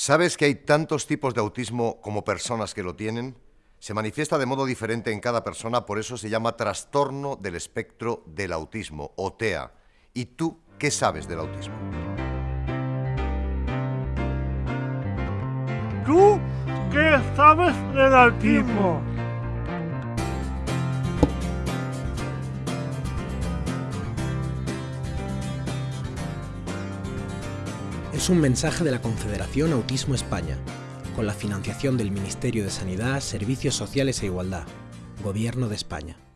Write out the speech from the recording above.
¿Sabes que hay tantos tipos de autismo como personas que lo tienen? Se manifiesta de modo diferente en cada persona, por eso se llama trastorno del espectro del autismo, o TEA. ¿Y tú qué sabes del autismo? ¿Tú qué sabes del autismo? Es un mensaje de la Confederación Autismo España, con la financiación del Ministerio de Sanidad, Servicios Sociales e Igualdad, Gobierno de España.